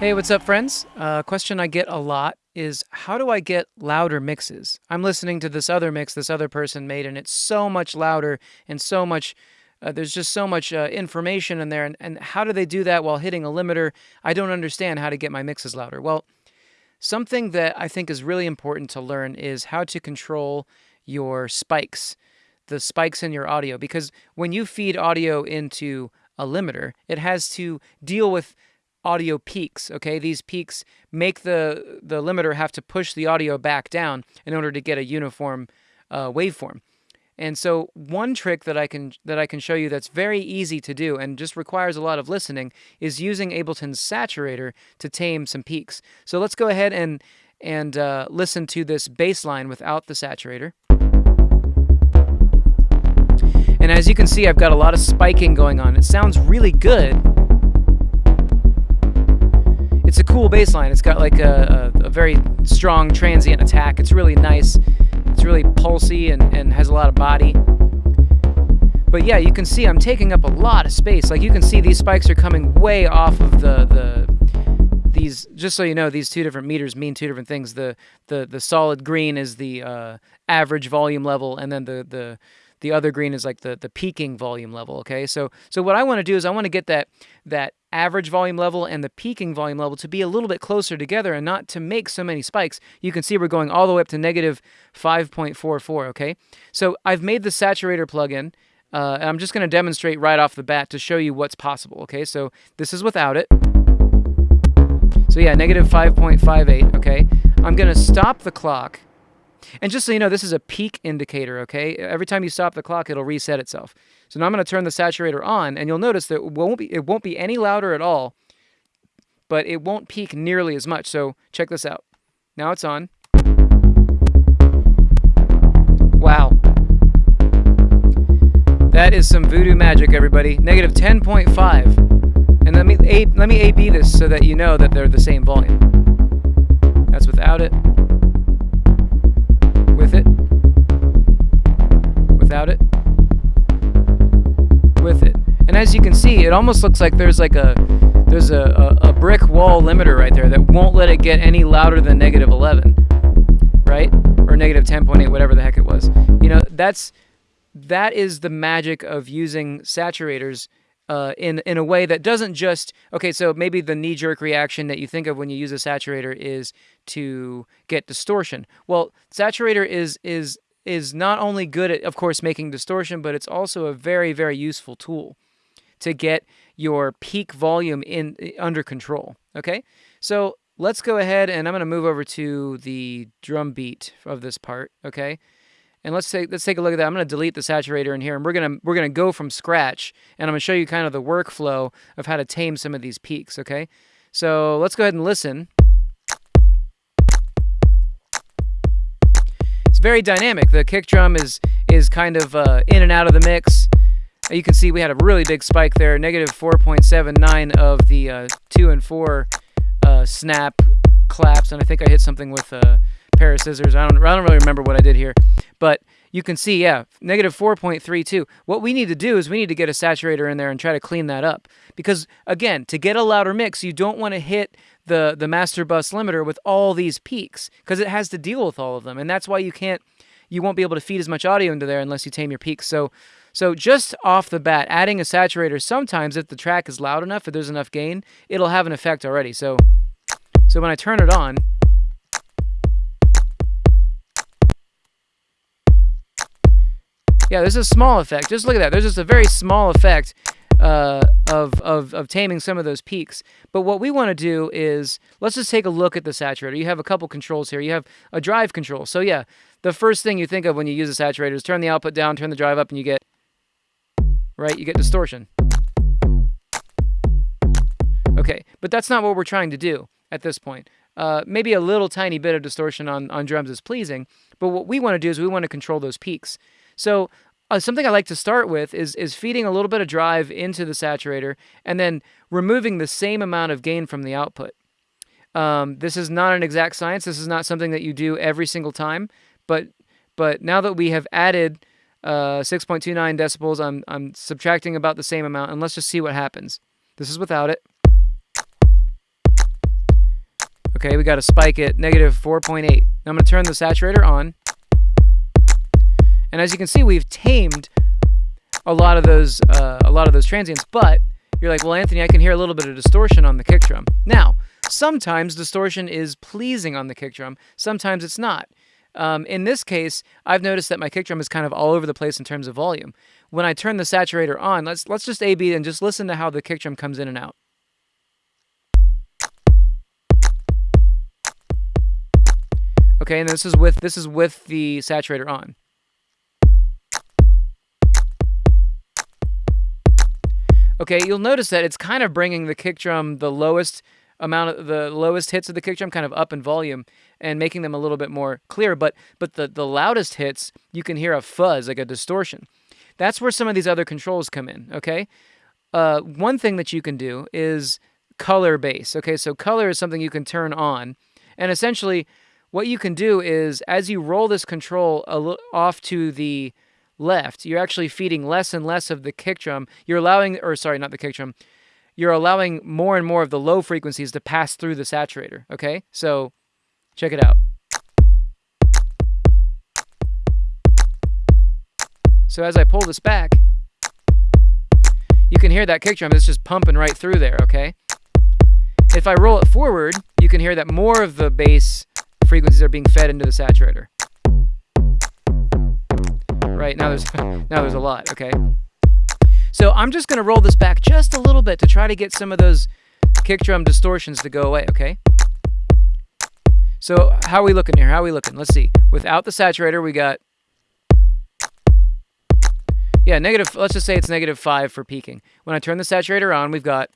Hey, what's up, friends? A uh, question I get a lot is how do I get louder mixes? I'm listening to this other mix this other person made, and it's so much louder and so much. Uh, there's just so much uh, information in there, and, and how do they do that while hitting a limiter? I don't understand how to get my mixes louder. Well, something that I think is really important to learn is how to control your spikes, the spikes in your audio, because when you feed audio into a limiter, it has to deal with audio peaks. Okay, these peaks make the the limiter have to push the audio back down in order to get a uniform uh, waveform. And so one trick that I can that I can show you that's very easy to do and just requires a lot of listening is using Ableton's saturator to tame some peaks. So let's go ahead and and uh, listen to this bass line without the saturator. And as you can see, I've got a lot of spiking going on. It sounds really good, it's a cool bass line. It's got like a, a, a, very strong transient attack. It's really nice. It's really pulsy and, and has a lot of body. But yeah, you can see I'm taking up a lot of space. Like you can see these spikes are coming way off of the, the these just so you know these two different meters mean two different things the the the solid green is the uh, average volume level and then the the the other green is like the the peaking volume level okay so so what i want to do is i want to get that that average volume level and the peaking volume level to be a little bit closer together and not to make so many spikes you can see we're going all the way up to negative 5.44 okay? So i've made the saturator plugin uh, i'm just going to demonstrate right off the bat to show you what's possible okay? So this is without it. So yeah negative 5.58 okay? I'm going to stop the clock. And just so you know, this is a peak indicator, okay? Every time you stop the clock, it'll reset itself. So now I'm going to turn the saturator on, and you'll notice that it won't be, it won't be any louder at all, but it won't peak nearly as much. So check this out. Now it's on. Wow. That is some voodoo magic, everybody. Negative 10.5. And let me A, let me AB this so that you know that they're the same volume. That's without it. With it. Without it. With it. And as you can see, it almost looks like there's like a there's a, a, a brick wall limiter right there that won't let it get any louder than negative 11, right? Or negative 10.8, whatever the heck it was. You know, that's that is the magic of using saturators uh, in in a way that doesn't just okay. So maybe the knee jerk reaction that you think of when you use a saturator is to get distortion. Well, saturator is is is not only good at, of course, making distortion, but it's also a very very useful tool to get your peak volume in under control. Okay, so let's go ahead and I'm going to move over to the drum beat of this part. Okay. And let's take let's take a look at that. I'm going to delete the saturator in here, and we're gonna we're gonna go from scratch, and I'm gonna show you kind of the workflow of how to tame some of these peaks. Okay, so let's go ahead and listen. Very dynamic. The kick drum is is kind of uh, in and out of the mix. You can see we had a really big spike there, negative 4.79 of the uh, two and four uh, snap claps, and I think I hit something with a pair of scissors. I don't I don't really remember what I did here. But you can see, yeah, negative 4.32. What we need to do is we need to get a saturator in there and try to clean that up. Because, again, to get a louder mix, you don't want to hit the, the master bus limiter with all these peaks because it has to deal with all of them. And that's why you can't, you won't be able to feed as much audio into there unless you tame your peaks. So, so just off the bat, adding a saturator, sometimes if the track is loud enough, if there's enough gain, it'll have an effect already. So, so when I turn it on, Yeah, there's a small effect. Just look at that. There's just a very small effect uh, of, of, of taming some of those peaks. But what we want to do is, let's just take a look at the saturator. You have a couple controls here. You have a drive control. So yeah, the first thing you think of when you use a saturator is turn the output down, turn the drive up, and you get, right, you get distortion. Okay, but that's not what we're trying to do at this point. Uh, maybe a little tiny bit of distortion on, on drums is pleasing, but what we want to do is we want to control those peaks. So uh, something I like to start with is is feeding a little bit of drive into the saturator and then removing the same amount of gain from the output. Um, this is not an exact science. This is not something that you do every single time. But but now that we have added uh, 6.29 decibels, I'm I'm subtracting about the same amount, and let's just see what happens. This is without it. Okay, we got to spike at negative 4.8. I'm going to turn the saturator on. And as you can see, we've tamed a lot of those uh, a lot of those transients, but you're like, well, Anthony, I can hear a little bit of distortion on the kick drum. Now, sometimes distortion is pleasing on the kick drum, sometimes it's not. Um, in this case, I've noticed that my kick drum is kind of all over the place in terms of volume. When I turn the saturator on, let's let's just A/B and just listen to how the kick drum comes in and out. Okay, and this is with this is with the saturator on. Okay, you'll notice that it's kind of bringing the kick drum the lowest amount of the lowest hits of the kick drum kind of up in volume and making them a little bit more clear. But but the, the loudest hits, you can hear a fuzz, like a distortion. That's where some of these other controls come in, okay? Uh, one thing that you can do is color bass. Okay, so color is something you can turn on. And essentially, what you can do is as you roll this control a little off to the left, you're actually feeding less and less of the kick drum. You're allowing, or sorry, not the kick drum, you're allowing more and more of the low frequencies to pass through the saturator, okay? So check it out. So as I pull this back, you can hear that kick drum. It's just pumping right through there, okay? If I roll it forward, you can hear that more of the bass frequencies are being fed into the saturator right? Now there's now there's a lot, okay? So I'm just to roll this back just a little bit to try to get some of those kick drum distortions to go away, okay? So how are we looking here? How are we looking? Let's see. Without the saturator, we got yeah, negative, let's just say it's negative 5 for peaking. When I turn the saturator on, we've got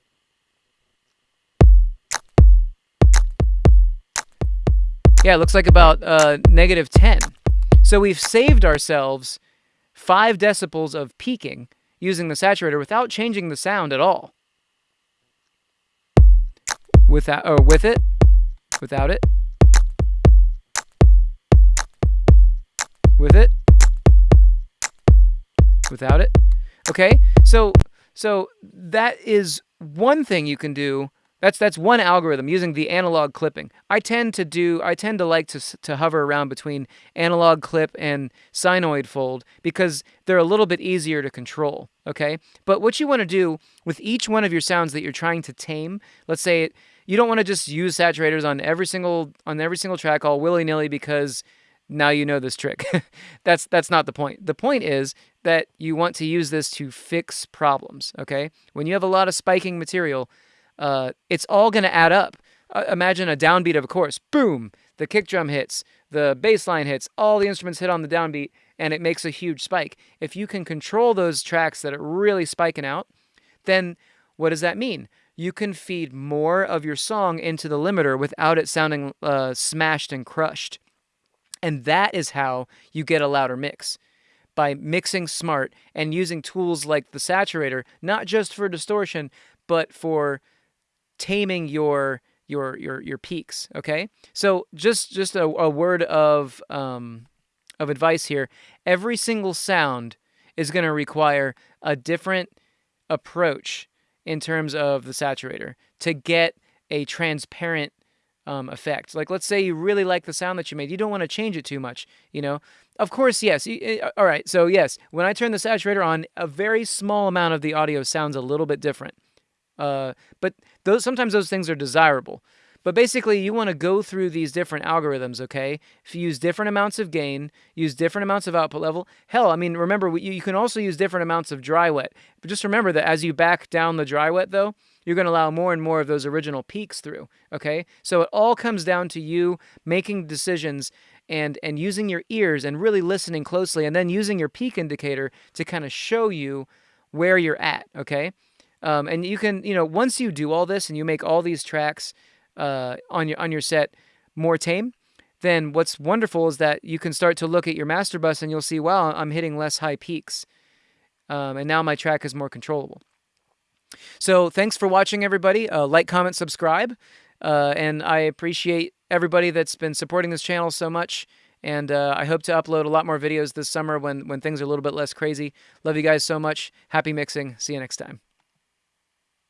Yeah, it looks like about uh, negative 10. So we've saved ourselves 5 decibels of peaking using the saturator without changing the sound at all. Without, or oh, with it, without it, with it, without it. Okay, so so that is one thing you can do that's that's one algorithm using the analog clipping. I tend to do I tend to like to to hover around between analog clip and sinoid fold because they're a little bit easier to control, okay? But what you want to do with each one of your sounds that you're trying to tame, let's say you don't want to just use saturators on every single on every single track all willy-nilly because now you know this trick. that's that's not the point. The point is that you want to use this to fix problems, okay? When you have a lot of spiking material, uh, it's all going to add up. Uh, imagine a downbeat of a chorus. Boom! The kick drum hits, the bass line hits, all the instruments hit on the downbeat, and it makes a huge spike. If you can control those tracks that are really spiking out, then what does that mean? You can feed more of your song into the limiter without it sounding uh, smashed and crushed. And that is how you get a louder mix by mixing smart and using tools like the saturator, not just for distortion, but for taming your your your your peaks. Okay, so just just a, a word of um, of advice here. Every single sound is going to require a different approach in terms of the saturator to get a transparent um, effect. Like, let's say you really like the sound that you made. You don't want to change it too much, you know? Of course, yes. All right, so yes, when I turn the saturator on, a very small amount of the audio sounds a little bit different. Uh, but those sometimes those things are desirable. But basically, you want to go through these different algorithms, okay? If you use different amounts of gain, use different amounts of output level. Hell, I mean, remember, you, you can also use different amounts of dry wet. But just remember that as you back down the dry wet, though, you're going to allow more and more of those original peaks through, okay? So it all comes down to you making decisions and and using your ears and really listening closely and then using your peak indicator to kind of show you where you're at, okay? Um, and you can, you know, once you do all this and you make all these tracks uh, on your on your set more tame, then what's wonderful is that you can start to look at your master bus and you'll see, wow, I'm hitting less high peaks, um, and now my track is more controllable. So thanks for watching, everybody. Uh, like, comment, subscribe, uh, and I appreciate everybody that's been supporting this channel so much. And uh, I hope to upload a lot more videos this summer when when things are a little bit less crazy. Love you guys so much. Happy mixing. See you next time.